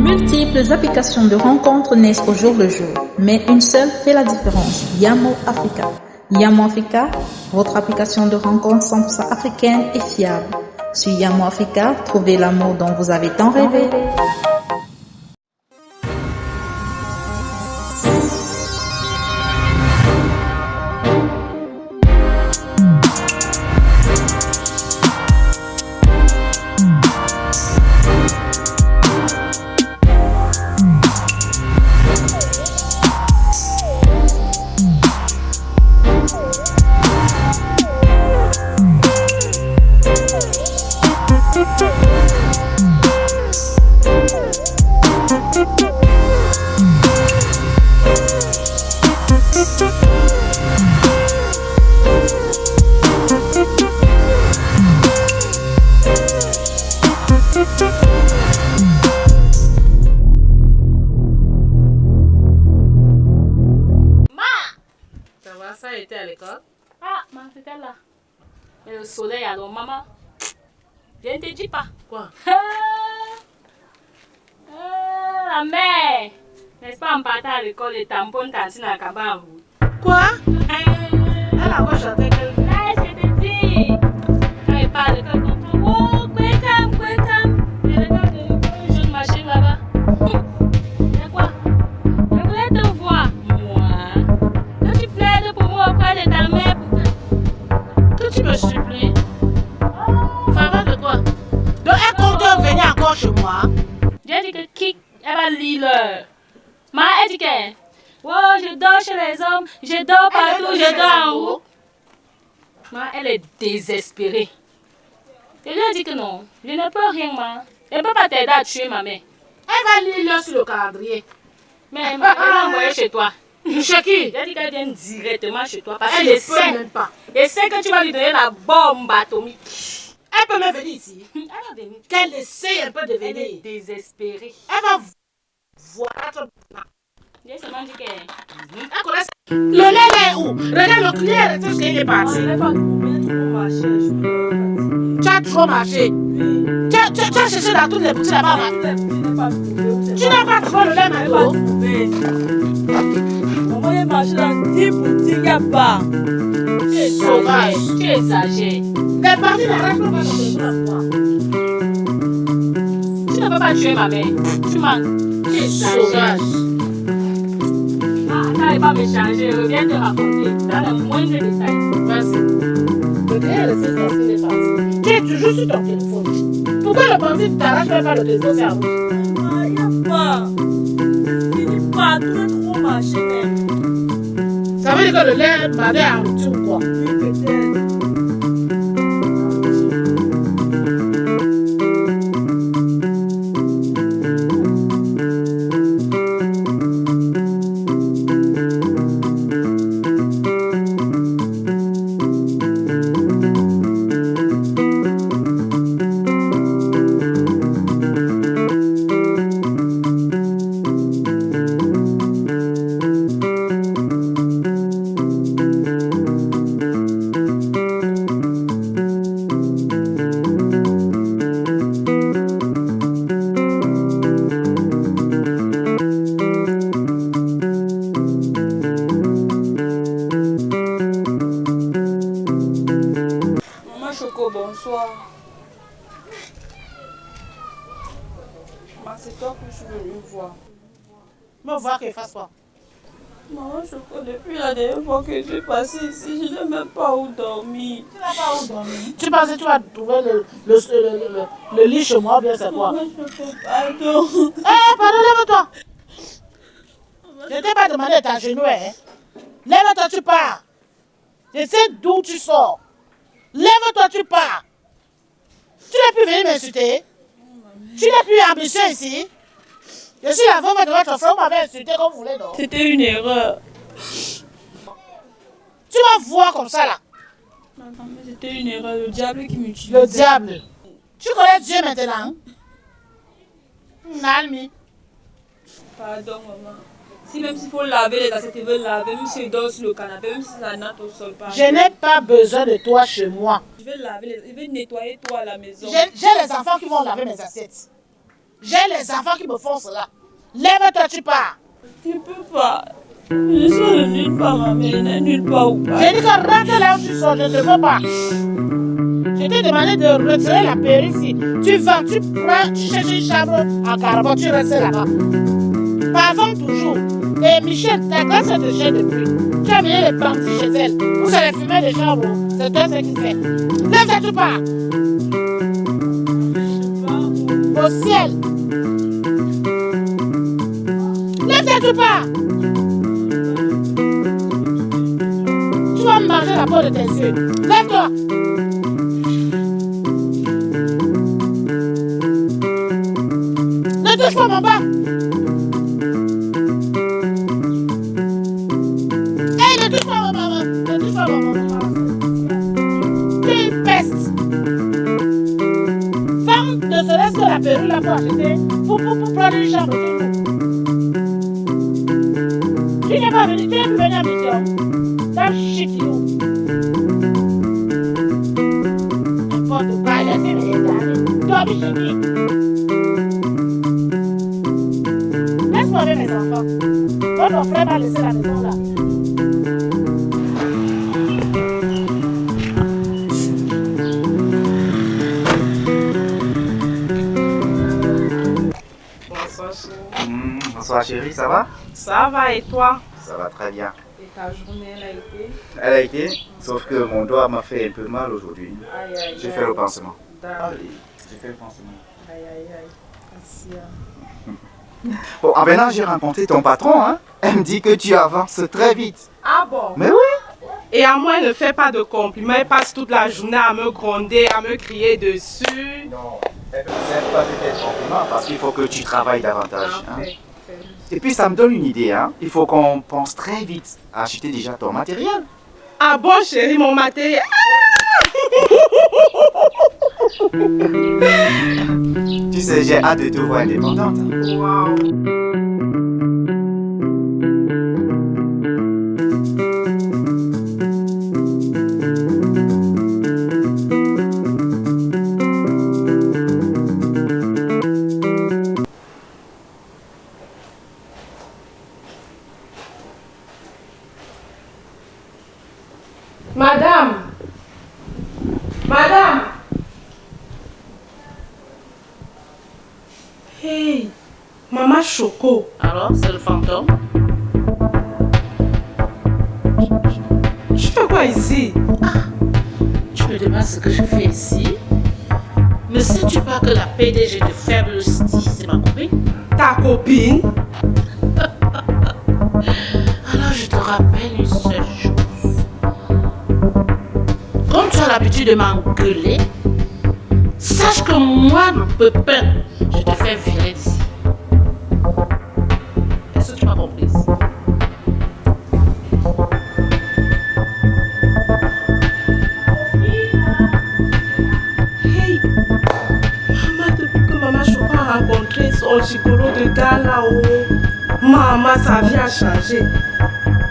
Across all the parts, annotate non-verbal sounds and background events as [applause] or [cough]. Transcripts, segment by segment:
multiples applications de rencontres naissent au jour le jour, mais une seule fait la différence, Yamo Africa. Yamo Africa, votre application de rencontres 100% africaine et fiable. Sur Yamo Africa, trouvez l'amour dont vous avez tant rêvé. Mais le ah, soleil, alors, maman, je ne te dis pas. Quoi [laughs] ah! ta mère. N'est-ce pas, en partant à l'école, les tampons tantine à cabane Quoi eh, Elle a quoi chanter que... Laisse, je te dis. Quand il parle, que ton l'heure. Ma, elle dit que, oh, je dors chez les hommes, je dors partout, je dors en haut. Ma, elle est désespérée. Je lui ai dit que non, je ne peux rien, ma. Elle ne peut pas t'aider à tuer ma mère. Elle va lire sur le calendrier. Mais ma, elle l'a envoyée chez toi. Chez qui J'ai dit qu'elle vient directement chez toi parce Elle que je sais, même pas. je sais que tu vas lui donner la bombe atomique. Elle peut même venir ici. Elle va venir. Qu'elle essaie un peu de Elle est venir. désespérée. Elle va connaît ça. Le lait est le client, est ce qu'il est parti. Tu as trop marché. Tu as, cherché dans toutes les boutiques là-bas. là. Tu n'as pas trouvé le lait Mario Maman, j'ai marché dans 10 boutiques, pas. Tu Sauvage. exagères. Tu le téléphone. Tu ne peux pas tuer ma mère. Tu mens. Exagères. Sauvage. N'allez pas me changer. Reviens te raconter dans le moindre détail. Vas-y. Tu es toujours sur ton téléphone. Pourquoi le bandit t'arrache même pas le à vous Maman, il n'y a pas. Fini partout, j'ai trop marché même. Ça veut dire que le lait bandit a rupture ou quoi Oui, peut-être. Choco, bonsoir. C'est toi que je suis venue voir. Me voir qu'il fasse quoi Maman Choco, depuis la dernière fois que je suis passée ici, je n'ai même pas où dormir. Tu n'as pas où dormir Tu penses que tu vas trouver le, le, le, le, lit chez moi bien c'est quoi? Maman Choco, pardon. [laughs] Eh, pardon, lève-toi Je ne t'ai pas demandé de t'agenouiller. Hein. Lève-toi, tu pars. Je sais d'où tu sors. Lève-toi, tu pars. Tu n'es plus venu m'insulter. Tu n'es plus ambitieux ici. Je suis la femme de votre frère, vous m'avez insulté comme vous voulez, C'était une erreur. Tu vas voir comme ça, là. C'était une erreur, le diable qui m'utilise. Le diable. Tu connais Dieu maintenant Nalmi. Pardon, maman. Si même s'il faut laver les assiettes, ils veulent laver, même si je dors sur le canapé, même si ça natte au sol, pardon. Je n'ai pas besoin de toi chez moi. Je vais laver, les... je vais nettoyer toi à la maison. J'ai les enfants qui vont laver mes assiettes. J'ai les enfants qui me font cela. Lève-toi, tu pars. Je peux pas. Je suis de nulle part, ma mère. Nulle part où J'ai dit que rentre là où tu sors, je ne veux pas. Je t'ai demandé de retirer la périphérie. Tu vas, tu prends, tu cherches une chambre en carbone, tu restes là-bas. Parfum toujours. Et Michel, ta grâce de chien de pluie. Tu as mis les bandits chez elle. Vous allez fumer des chambres. C'est toi ce qui fait. Lève-toi, tu pars. Au ciel. Lève-toi, tu pars. Tu vas manger la peau de tes yeux. Lève-toi. Laisse-moi avec mes enfants. Votre frère m'a laissé la maison là. Bonsoir, chérie. Bonsoir chérie, ça va? Ça va et toi? Ça va très bien. Et ta journée, elle a été? Elle a été, sauf que mon doigt m'a fait un peu mal aujourd'hui. J'ai fait le pansement. J'ai fait le pansement. Aïe, aïe, aïe. Merci. hein. Bon, en venant, j'ai rencontré ton patron. Hein. Elle me dit que tu avances très vite. Ah bon? Mais oui Et à moi, elle ne fait pas de compliments. Elle passe toute la journée à me gronder, à me crier dessus. Non, elle ne sert pas de tes compliments parce qu'il faut que tu travailles davantage. hein. Parfait. Et puis ça me donne une idée. Hein. Il faut qu'on pense très vite à acheter déjà ton matériel. Ah bon, chérie, mon matériel? [laughs] Tu sais, j'ai hâte de te voir indépendante. hein. Ce que je fais ici Ne sais-tu pas que la PDG de Faible c'est ma copine Ta copine? [laughs] Alors je te rappelle une seule chose. Comme tu as l'habitude de m'engueuler, sache que moi, le pépin, je te fais virer d'ici. Maman, sa vie a changé.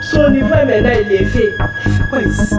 Son niveau est maintenant élevé. Elle fait quoi ici?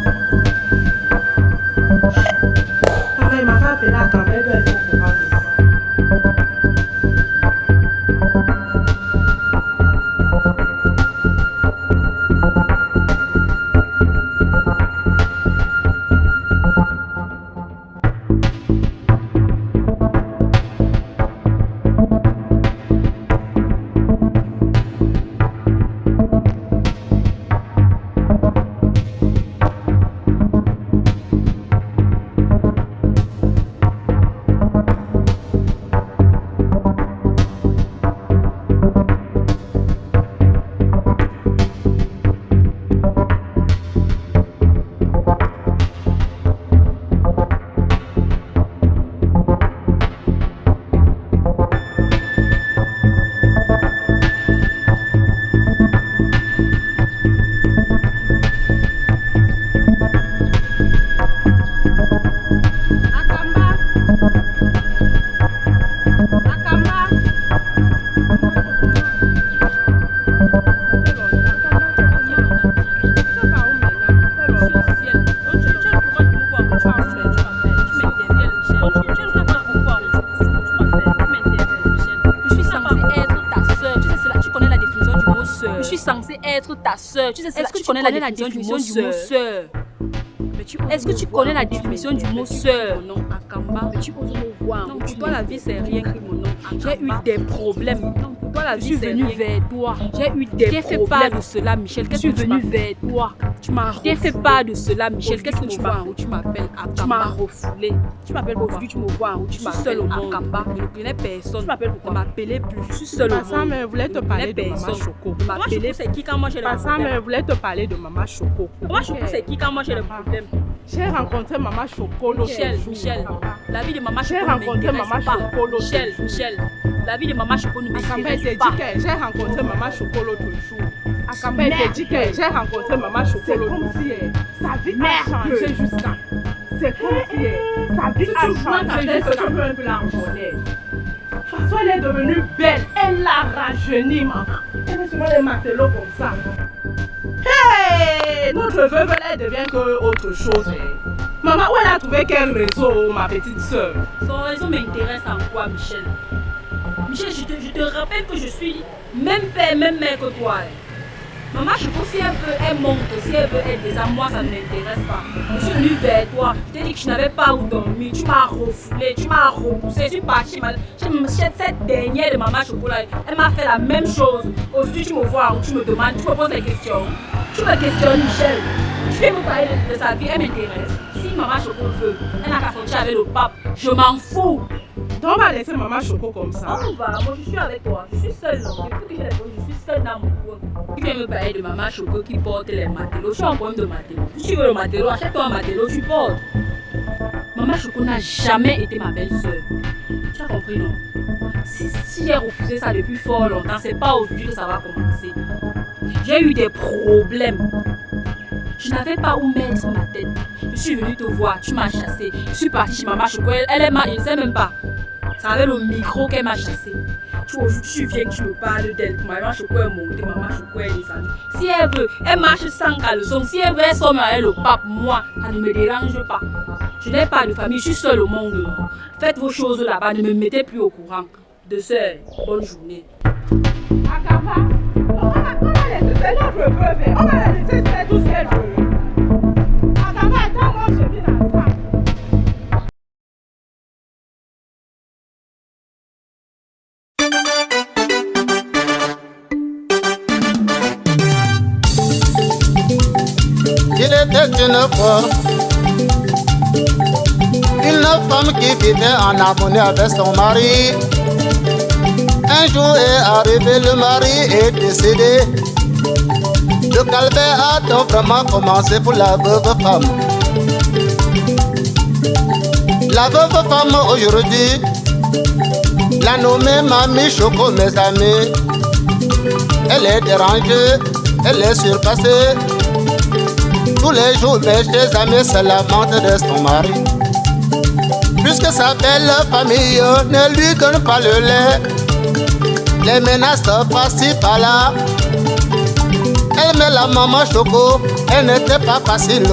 Ta soeur. Tu sais, est-ce que tu connais la définition du mot soeur est-ce que tu connais la définition du mot sœur? Non, Akamba. Mais tu oses me voir. Non, pour toi, la vie, c'est rien que mon nom. J'ai eu des problèmes. Non, pour toi, la vie, c'est venu vers toi. J'ai eu des problèmes. Fais pas de cela, Michel? Qu'est-ce que tu venu vers toi. Tu m'as refoulé. fais pas de cela, Michel. Qu'est-ce que tu m'as Tu m'appelles. Tu m'as refoulé. Tu m'appelles aujourd'hui, tu me vois où tu m'appelles seule au monde. Akamba. Je ne connais personne. Tu m'appelles pourquoi Ne m'appelez plus. Je suis seule au monde. Passant, mais voulait te parler de Maman Choco. Maman Choco, c'est qui quand moi j'ai le problème? Passant, mais voulait te parler de Maman Choco. Maman Choco, c'est qui quand moi j'ai le problème? J'ai rencontré Maman Choco Michel, Michel, la vie de Maman Choco ne m'intéresse pas. Michel, Michel, la vie de Maman Choco ne m'intéresse pas. J'ai rencontré Maman Choco l'autre jour. Était dit que j'ai rencontré Maman Choco l'autre jour. Sa vie a changé jusqu'à. C'est comme si sa vie a changé jusqu'à. Tu peux un peu la François, elle est devenue belle. Elle l'a rajeuni, maman. Elle est souvent les matelots comme ça. Hey! Notre veuve, elle devient que autre chose. Hein. Maman, où elle a trouvé quel réseau, ma petite soeur Son réseau m'intéresse en quoi, Michel? Michel, je te, je te, rappelle que je suis même père, même mère que toi. Maman, je si elle veut, elle monte, si elle veut aider ça, moi ça ne m'intéresse pas. Je suis venue vers toi, je t'ai dit que je n'avais pas où dormir, tu m'as refoulé, tu m'as repoussé, je suis partie. Cette dernière de Maman Chocolat, elle m'a fait la même chose. Aujourd'hui, tu me vois tu me demandes, tu me poses des questions. Tu me questionnes, Michel. Tu veux me parler de, sa vie, elle m'intéresse. Si Maman Choco veut, elle n'a qu'à sortir avec le pape. Je m'en fous. Donc on va laisser Maman Choco comme ça. On va, moi je suis avec toi. Je suis seule. Depuis que j'ai les je suis seule dans mon coin. Tu viens me parler de Maman Choco qui porte les matelots. Je suis en problème de matelots. Si tu veux le matelot, achète-toi un matelot, tu portes. Maman Choco n'a jamais été ma belle-sœur. Tu as compris, non? Si, si j'ai refusé ça depuis fort longtemps, c'est pas aujourd'hui que ça va commencer. J'ai eu des problèmes. Je n'avais pas où mettre ma tête. Je suis venue te voir, tu m'as chassé. Je suis partie chez Maman Choco, elle, est ma, je ne sais même pas. C'est avec le micro qu'elle m'a chassé. Tu, tu viens que tu me parles d'elle. Maman Choco est montée, Maman Choco est descendue. Si elle veut, elle marche sans caleçon. Si elle veut, elle somme avec le pape. Moi, ça ne me dérange pas. Je n'ai pas de famille, je suis seule au monde. Faites vos choses là-bas, ne me mettez plus au courant. De ce, bonne journée. Akaba, on va, va laisser, notre. On va la laisser faire tout ce qu'elle veut. Il était une fois une femme qui vivait en harmonie avec son mari. Un jour est arrivé, le mari est décédé. Le calvaire a donc vraiment commencé pour la veuve femme. La veuve femme aujourd'hui, la nommée Mamie Choco, mes amis. Elle est dérangée, elle est surpassée. Tous les jours, mes chers amis se lamentent de son mari. Puisque sa belle famille ne lui donne pas le lait, les menaces passent par-là. Elle met la maman choco, elle n'était pas facile.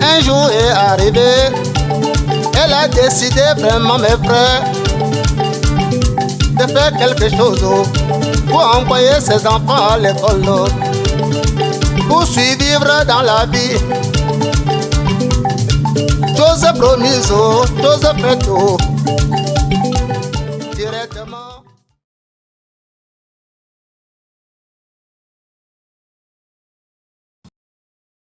Un jour est arrivé, elle a décidé vraiment, mes frères, de faire quelque chose pour envoyer ses enfants à l'école, pour survivre dans la vie. Chose promise, chose faite, directement.